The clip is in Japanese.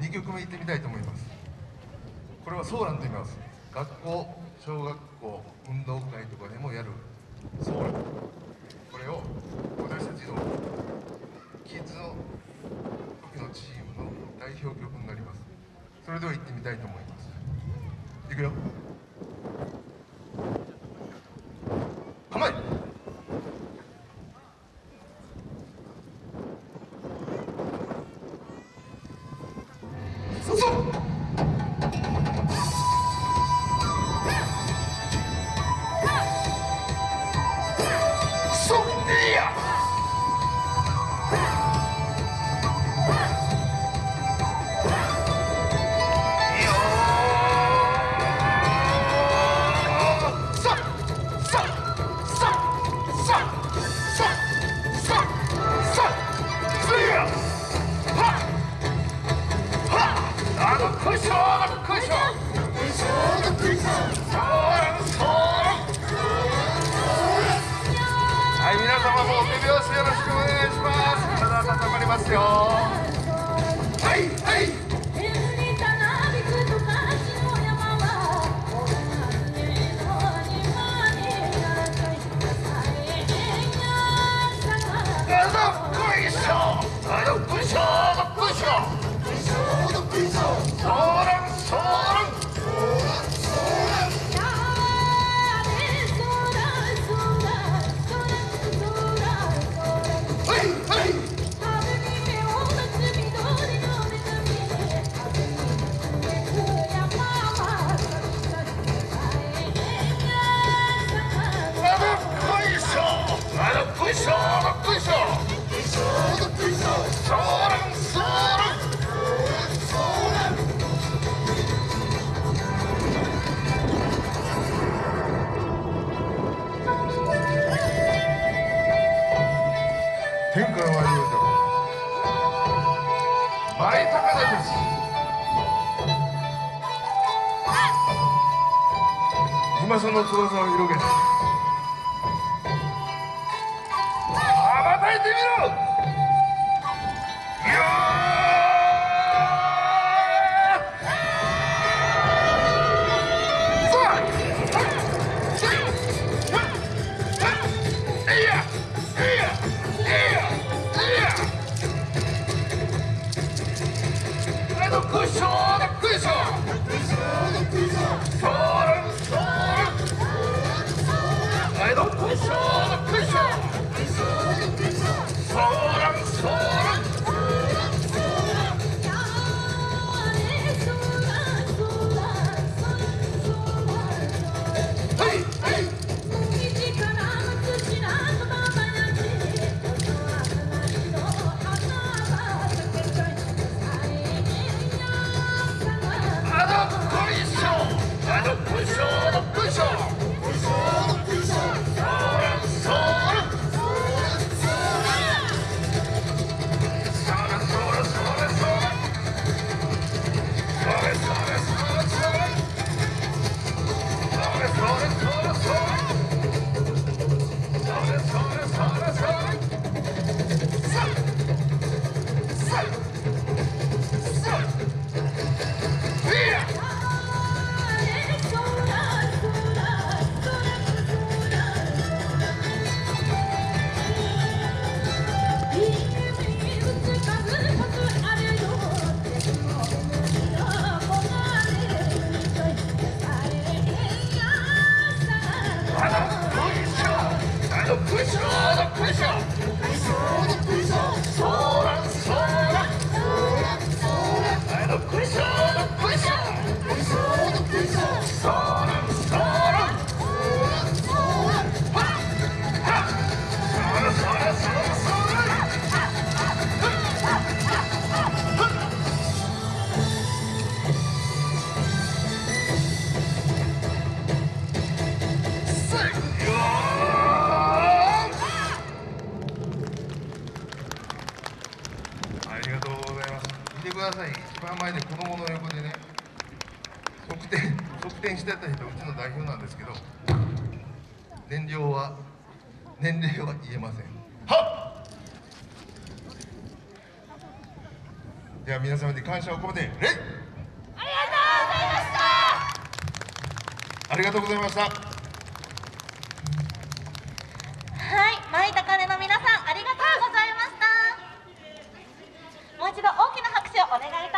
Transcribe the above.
2曲目行ってみたいと思います。これはソーランと言います。学校小学校運動会とかでもやる。ソーラン。これを私たちのキッズの時のチームの代表曲になります。それでは行ってみたいと思います。いくよ。はい皆様もお手拍子よろしくお願いします。体温まりますよ。はい高田です今その翼を広げて羽ばたいてみろ。の横でね側転側転してた人うちの代表なんですけど年齢は年齢は言えません。はっ！では皆様に感謝を込めて礼ありがとうございました！ありがとうございました。はい、舞高根の皆さんありがとうございました。もう一度大きな拍手をお願いいたします